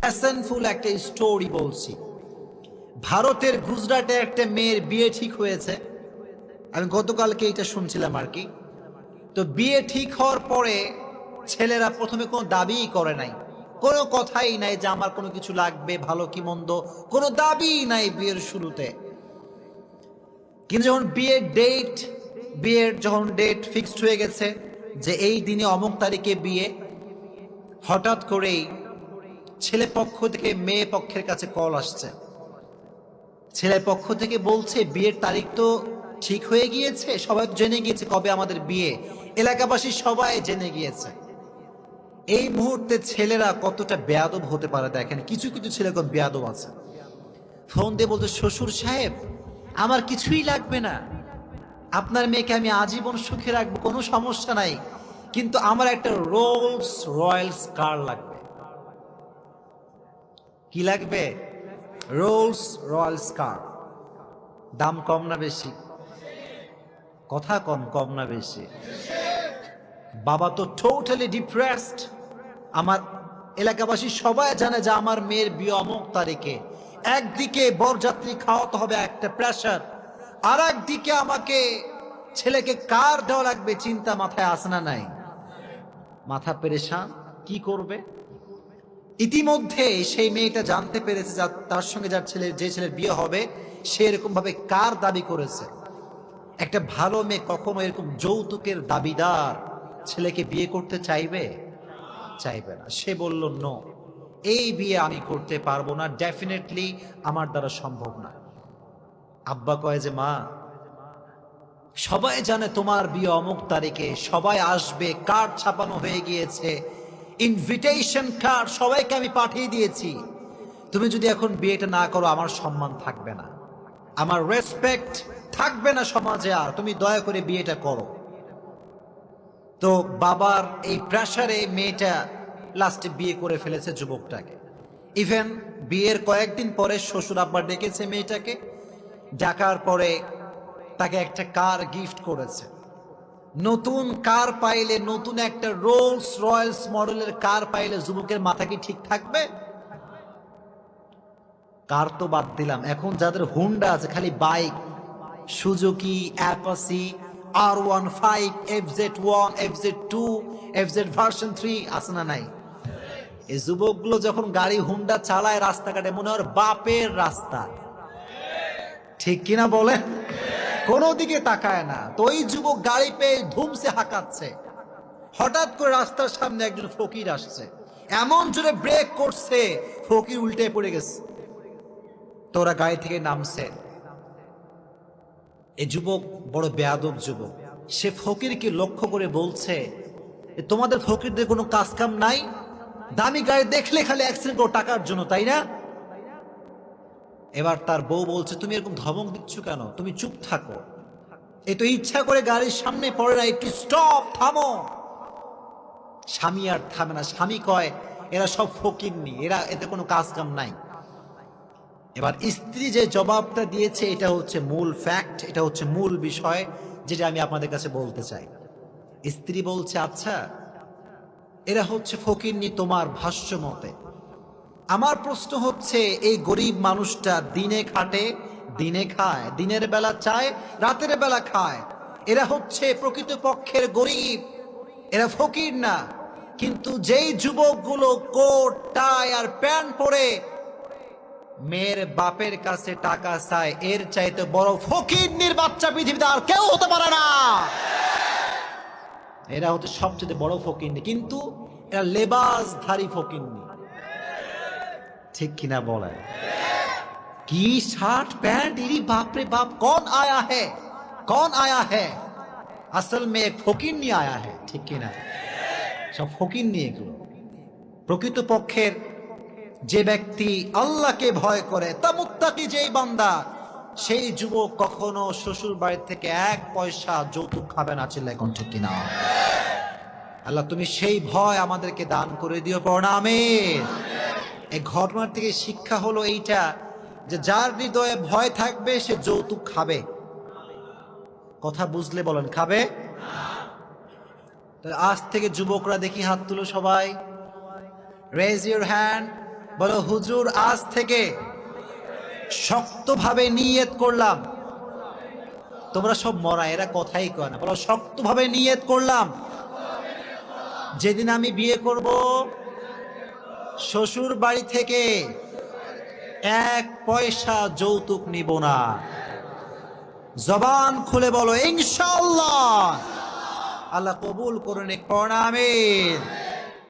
অ্যাসেনফুল একটা স্টোরি বলছি। ভারতের গুজরাটে একটা মেয়ের বিয়ে ঠিক হয়েছে। আমি গতকালকে এটা শুনছিলাম আর কি। তো বিয়ে ঠিক হওয়ার পরে ছেলেরা প্রথমে কোনো দাবিই করে নাই। কোনো কথাই নাই যে আমার কোনো কিছু লাগবে, ভালো কি মন্দ, কোনো দাবিই নাই বিয়ের শুরুতে। কিন্তু যখন বিয়ের ডেট বিয়ের যখন ডেট ফিক্সড হয়ে গেছে যে এই দিনে অমুক তারিখে বিয়ে, হঠাৎ করেই ছেলে পক্ষ থেকে মেয়ে পক্ষের কাছে কল আসছে। ছেলে পক্ষ থেকে বলছে, বিয়ের তারিখ তো ঠিক হয়ে গিয়েছে, সবাই জেনে গিয়েছে কবে আমাদের বিয়ে। এলাকাবাসী সবাই জেনে গিয়েছে। এই মুহূর্তে ছেলেরা কতটা বেয়াদব হতে পারে দেখেন, কিছু কিছু ছেলে কম বেয়াদব আছে। ফোন দিয়ে বলতে শ্বশুর সাহেব, আমার কিছুই লাগবে না। আপনার মেয়েকে আমি আজীবন সুখে রাখব, কোনো সমস্যা নাই। কিন্তু আমার একটা রোলস রয়্যালস কার লাগবে। কি লাগবে? রোলস রয়্যালস কার দাম কম না বেশি? কথা কম কম না বেশি। বাবা তো টোটালি ডিপ্রেসড আমার এলাকাবাসী সবাই জানে যে আমার মেয়ের বিয়ে অমুক তারিখে। একদিকে বরযাত্রী খাওয়াতে হবে একটা প্রেশার আর একদিকে আমাকে ছেলেকে কার দেওয়া লাগবে চিন্তা মাথায় আসে না নাই। মাথা পেরেশান? কি করবে? ইতিমধ্যে সেই মেয়েটা জানতে পেরেছে যা তার সঙ্গে যার ছেলে, যে ছেলের বিয়ে হবে, সে এরকম ভাবে কার দাবি করেছে? একটা ভালো মেয়ে কখনো এরকম যৌতুকের দাবিদার ছেলেকে বিয়ে করতে চাইবে? চাইবে না। সে বলল, নো, এই বিয়ে আমি করতে পারব না। ডেফিনেটলি আমার দ্বারা সম্ভব না। আব্বা কয় যে, মা, সবাই জানে তোমার বিয়ে অমুক তারিখে। সবাই আসবে, কার্ড ছাপানো হয়ে গিয়েছে। ইনভিটেশন কার্ড সবাইকে আমি পাঠিয়ে দিয়েছি। তুমি যদি এখন বিয়েটা না করো, আমার সম্মান থাকবে না। আমার রেসপেক্ট থাকবে না সমাজে আর। তুমি দয়া করে বিয়েটা করো। তো বাবার এই প্রেশারে মেয়েটা লাস্টে বিয়ে করে ফেলেছে যুবকটাকে। ইভেন বিয়ের কয়েকদিন পরে শ্বশুর আব্বা ডেকেছে মেয়েটাকে। ডাকার পরে তাকে একটা কার গিফট করেছে। নতুন কার পাইলে, নতুন একটা রোলস রয়্যালস মডেলের কার পাইলে যুবকের মাথা কি ঠিক থাকবে? কার তো বাদ দিলাম। এখন যাদের হুন্ডা আছে, খালি bike Suzuki Apache R one five F Z one F Z two F Z version three আছে না নাই? এই যুবকগুলো যখন গাড়ি হুন্ডা চালায় রাস্তাঘাটে, মনে হয় বাপের রাস্তা। ঠিক কিনা বলেন? কোনো দিকে তাকায় না। তো ওই যুবক গাড়ি পেয়ে ধুমসে হাঁকাচ্ছে। হঠাৎ করে রাস্তার সামনে একজন ফকির আসছে। এমন জোরে ব্রেক করছে, ফকির উল্টে পড়ে গেছে। তোরা গাড়ি থেকে নামছে। এই যুবক বড় বেয়াদব যুবক। সে ফকিরকে লক্ষ্য করে বলছে, "এ তোমাদের ফকিরদের কোনো কাজ কাম নাই? দামি গাড়ি দেখলে খালি অ্যাক্সিডেন্ট করো, টাকার জন্য, তাই না? এবার তার বউ বলছে, তুমি এরকম ধমক দিচ্ছ কেন? তুমি চুপ থাকো। এ তো ইচ্ছা করে গাড়ির সামনে পড়ে না, একটু স্টপ থামো। স্বামী আর থামে না। স্বামী কয়, এরা সব ফকিরনি এরা এতে কোনো কাজ কাম নাই। এবার স্ত্রী যে জবাবটা দিয়েছে, এটা হচ্ছে মূল ফ্যাক্ট এটা হচ্ছে মূল বিষয়, যেটা আমি আপনাদের কাছে বলতে চাই। স্ত্রী বলছে আচ্ছা এরা হচ্ছে ফকিরনি তোমার ভাষ্য মতে। আমার প্রশ্ন হচ্ছে, এই গরিব মানুষটা দিনে খাটে, দিনে খায়, দিনের বেলা চায়, রাতের বেলা খায়? এরা হচ্ছে প্রকৃত পক্ষের গরিব। এরা ফকির না। কিন্তু যেই যুবকগুলো কোট, টাই আর প্যান্ট পরে মেয়ের বাপের কাছে টাকা চায়, এর চাইতে বড় ফকিরনির বাচ্চা পৃথিবীতে আর কেউ হতে পারে না। এরা হচ্ছে সবচেয়ে বড় ফকিরনি কিন্তু এরা লেবাসধারী ফকিরনি ঠিক কিনা বলেন? কি শার্ট প্যান্ট? ইরি বাপরে বাপ, কন আয়া হে? কন আয়া হে? আসল মে ফকির নিয়ে আয়া হে, ঠিক কিনা? সব ফকির নিয়ে এগুলো। প্রকৃত পক্ষের যে ব্যক্তি আল্লাহকে ভয় করে, তা মুক্তাকি যেই বান্দা, সেই যুবক কখনো শ্বশুর বাড়ির থেকে এক পয়সা যৌতুক খাবে না চিল্লা এখন ঠিক কিনা? আল্লাহ, তুমি সেই ভয় আমাদেরকে দান করে দিও, পড়া আমির এই ঘটনার থেকে শিক্ষা হলো এইটা যে যার হৃদয়ে ভয় থাকবে, সে যৌতুক খাবে। কথা বুঝলে বলেন, খাবে? আজ থেকে যুবকরা দেখি হাত তুলো সবাই। রেজ ইউর হ্যান্ড বলো, হুজুর, আজ থেকে শক্তভাবে নিয়ত করলাম। তোমরা সব মরা, এরা কথাই কয় না। বলো, শক্তভাবে নিয়ত করলাম। যেদিন আমি বিয়ে করব শ্বশুর বাড়ি থেকে এক পয়সা যৌতুক নিব না। জবান খুলে বলো ইনশাল্লাহ আল্লাহ কবুল করুন পড়ামেন